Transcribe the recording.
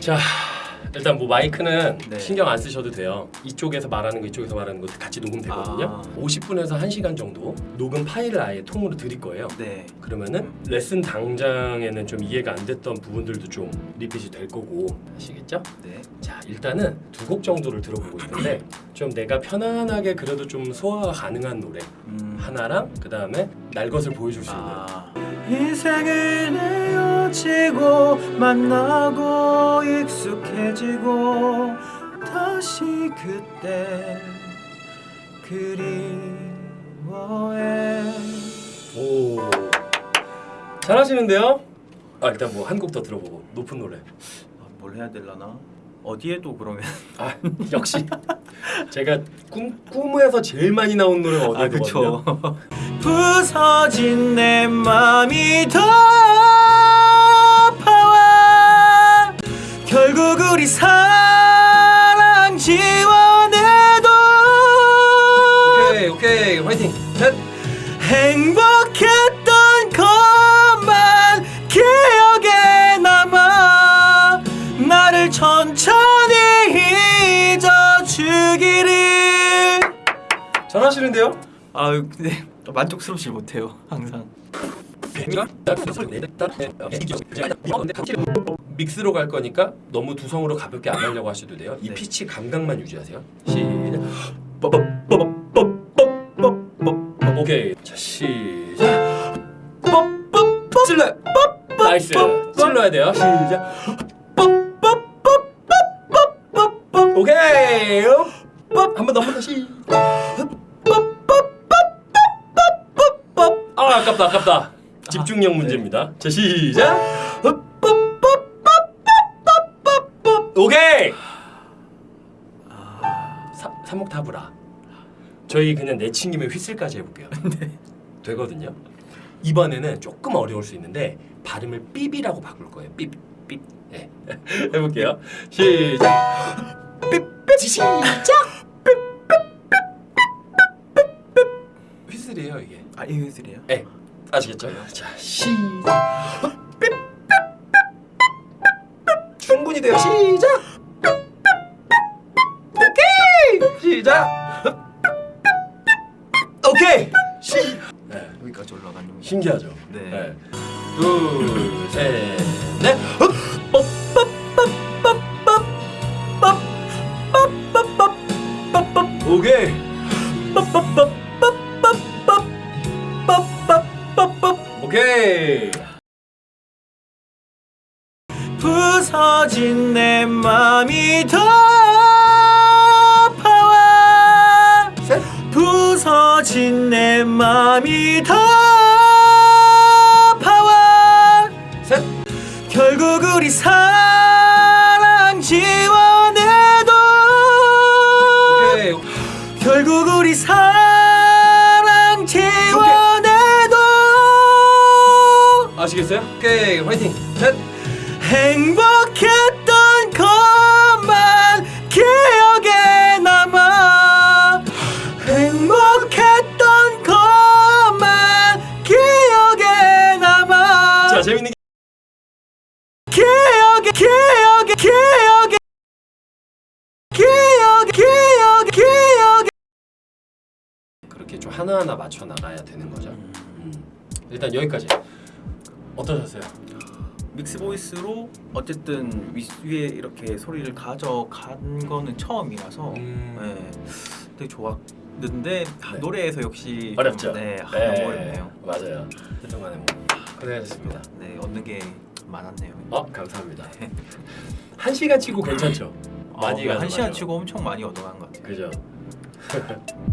자 일단 뭐 마이크는 네. 신경 안 쓰셔도 돼요. 이쪽에서 말하는 거 이쪽에서 말하는 거 같이 녹음되거든요. 아. 50분에서 1시간 정도 녹음 파일을 아예 통으로 드릴 거예요. 네. 그러면은 레슨 당장에는 좀 이해가 안 됐던 부분들도 좀 리핏이 될 거고 아시겠죠? 네. 자 일단은 두 곡 정도를 들어보고 있는데 좀 내가 편안하게 그래도 좀 소화가 가능한 노래 음. 하나랑 그 다음에 날 것을 보여줄 수 있는 아. 헤어지고 만나고 익숙해지고 다시 그때 그리워해. 오. 잘하시는데요? 아 일단 뭐 한 곡 더 들어보고 높은 노래. 아, 뭘 해야 될라나? 어디에도 그러면. 아 역시. 제가 꿈, 꿈에서 제일 많이 나온 노래가 아 어디거든요 그쵸. 부서진 내 맘이 더 우리 사랑 지워내도. 오케이 오케이. 화이팅. 넷 행복했던 것만 기억에 남아 나를 천천히 잊어주기를. 잘하시는데요? 아 근데 만족스럽지 못해요 항상 mix로 갈 거니까 너무 두성으로 가볍게 안 하려고 하셔도 돼요. 이 네. 피치 감각만 유지하세요. 시작. 오케이. 자 시작. 찔러. Nice. 찔러야 돼요. 시작. 오케이. 한번 더, 한 번 더. 시. 아 아깝다, 아깝다. 집중력 문제입니다. 자 시작. 오케이. 사, 삼옥타브라. 저희 그냥 내친김에 휘슬까지 해볼게요. 되거든요. 이번에는 조금 어려울 수 있는데 발음을 삐비라고 바꿀 거예요. 삐, 삐. 네. 해볼게요. 시작. 삐삐 시작. 휘슬이에요 이게. 아 이유들이에요? 네. 아시겠죠? 자 시작. 충분히 돼요. 시작. 오케이. 시작. 오케이. 시. 네. 여기까지 올라가는 거. 신기하죠? 네. 둘, 셋, 넷. 오케이. 오케이. 부서진 내 맘이 더 아파와 셋. 부서진 내 맘이 더 아파와 셋. 결국 우리 사랑 지워내도 오케이. 결국 우리 사랑 지워내도 아시겠어요? 오케이. 화이팅. 셋. 행복 하나하나 맞춰 나가야 되는 거죠. 음. 일단 여기까지. 어떠셨어요? 믹스 보이스로 어쨌든 위, 위에 이렇게 소리를 가져간 거는 처음이라서 음. 네, 되게 좋았는데 아, 네. 노래에서 역시 어렵죠. 좀, 네, 아, 너무 어렵네요. 맞아요. 그동안에 뭐 고생하셨습니다. 네, 얻는 게 많았네요. 어, 감사합니다. 한 시간 치고 괜찮죠? 많이 아, 한 시간 맞아요. 치고 엄청 많이 얻어간 것 같아요. 그죠?